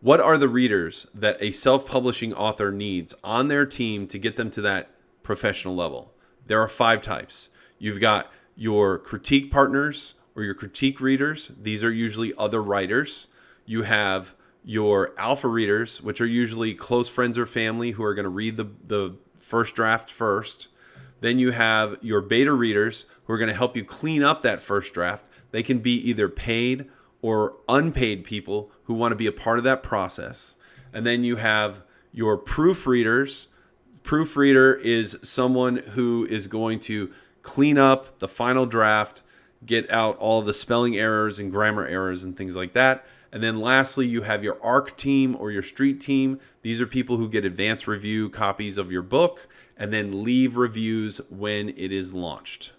what are the readers that a self-publishing author needs on their team to get them to that professional level? There are five types. You've got your critique partners or your critique readers. These are usually other writers. You have your alpha readers, which are usually close friends or family who are going to read the, the first draft first. Then you have your beta readers who are going to help you clean up that first draft. They can be either paid or unpaid people who want to be a part of that process. And then you have your proofreaders. Proofreader is someone who is going to clean up the final draft, get out all the spelling errors and grammar errors and things like that. And then lastly, you have your ARC team or your street team. These are people who get advanced review copies of your book and then leave reviews when it is launched.